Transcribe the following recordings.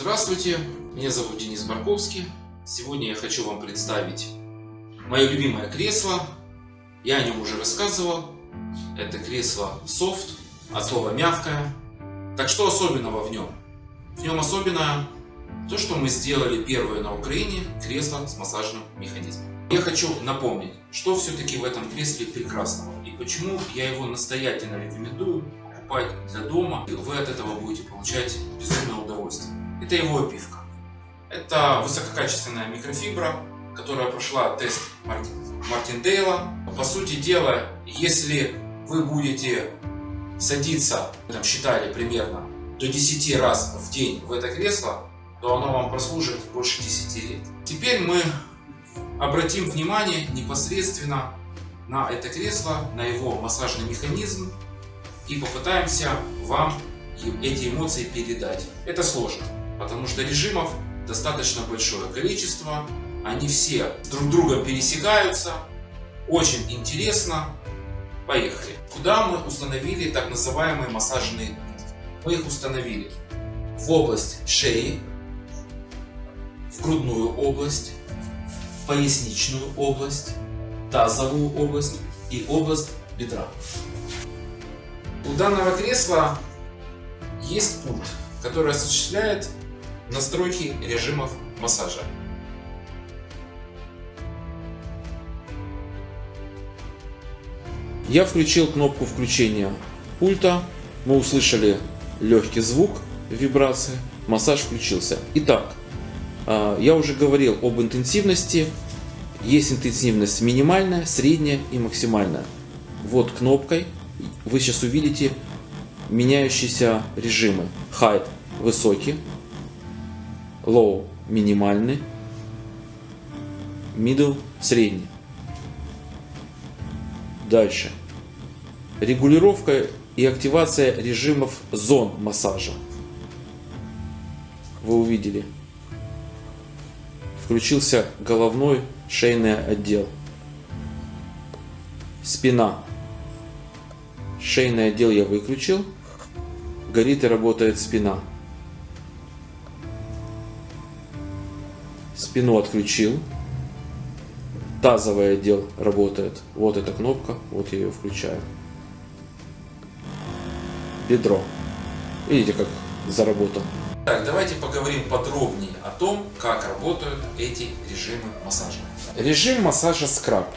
Здравствуйте, меня зовут Денис Барковский. Сегодня я хочу вам представить мое любимое кресло. Я о нем уже рассказывал. Это кресло Soft, от слова мягкое. Так что особенного в нем? В нем особенное то, что мы сделали первое на Украине кресло с массажным механизмом. Я хочу напомнить, что все-таки в этом кресле прекрасного и почему я его настоятельно рекомендую покупать для дома. Вы от этого будете получать безумное удовольствие это его обивка. Это высококачественная микрофибра, которая прошла тест Мартиндейла. По сути дела, если вы будете садиться, там считали примерно, до 10 раз в день в это кресло, то оно вам прослужит больше 10 лет. Теперь мы обратим внимание непосредственно на это кресло, на его массажный механизм и попытаемся вам эти эмоции передать. Это сложно потому что режимов достаточно большое количество, они все друг другом пересекаются, очень интересно. Поехали. Куда мы установили так называемые массажные нитки? Мы их установили в область шеи, в грудную область, в поясничную область, тазовую область и область бедра. У данного кресла есть пульт, который осуществляет Настройки режимов массажа. Я включил кнопку включения пульта. Мы услышали легкий звук, вибрации. Массаж включился. Итак, а, я уже говорил об интенсивности. Есть интенсивность минимальная, средняя и максимальная. Вот кнопкой вы сейчас увидите меняющиеся режимы. High – высокий, low минимальный, middle средний. Дальше. Регулировка и активация режимов зон массажа. Вы увидели. Включился головной шейный отдел. Спина. Шейный отдел я выключил. Горит и работает спина. Спину отключил. Тазовый отдел работает. Вот эта кнопка, вот я ее включаю. Бедро. Видите, как заработал. Так, давайте поговорим подробнее о том, как работают эти режимы массажа. Режим массажа скраб.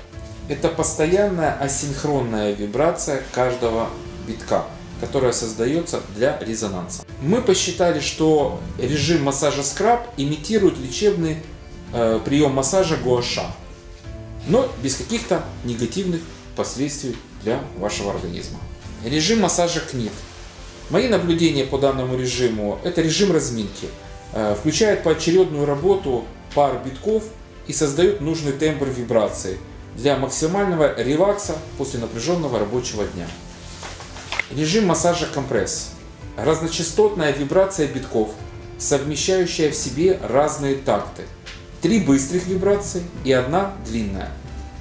Это постоянная асинхронная вибрация каждого битка, которая создается для резонанса. Мы посчитали, что режим массажа скраб имитирует лечебный э, прием массажа гуаша, но без каких-то негативных последствий для вашего организма. Режим массажа КНИТ. Мои наблюдения по данному режиму – это режим разминки. Э, включает поочередную работу пар битков и создает нужный тембр вибрации для максимального релакса после напряженного рабочего дня. Режим массажа компресс. Разночастотная вибрация битков, совмещающая в себе разные такты – три быстрых вибрации и одна длинная.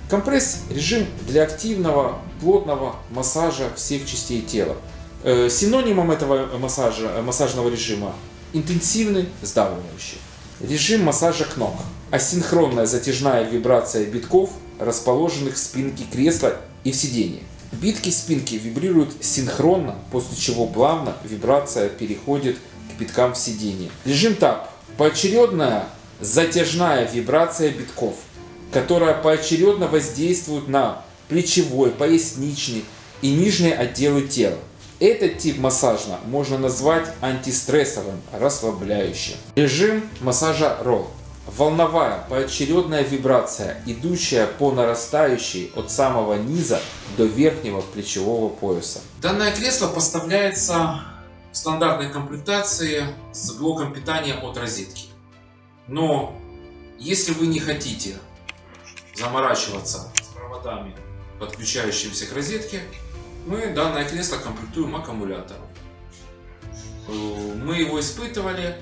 Компресс – режим для активного, плотного массажа всех частей тела. Э, синонимом этого массажа, э, массажного режима – интенсивный, сдавливающий. Режим массажа кног. Асинхронная затяжная вибрация битков, расположенных в спинке кресла и в сидении. Битки спинки вибрируют синхронно, после чего плавно вибрация переходит к биткам в сидении. Режим ТАП. Поочередная затяжная вибрация битков, которая поочередно воздействует на плечевой, поясничный и нижние отделы тела. Этот тип массажа можно назвать антистрессовым, расслабляющим. Режим массажа ролл. Волновая поочередная вибрация, идущая по нарастающей от самого низа до верхнего плечевого пояса. Данное кресло поставляется в стандартной комплектации с блоком питания от розетки. Но если вы не хотите заморачиваться с проводами, подключающимися к розетке, мы данное кресло комплектуем аккумулятором. Э, мы его испытывали.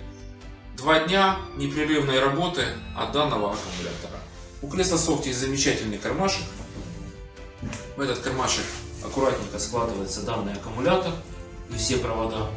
Два дня непрерывной работы от данного аккумулятора. У кресла Soft есть замечательный кармашек. В этот кармашек аккуратненько складывается данный аккумулятор и все провода.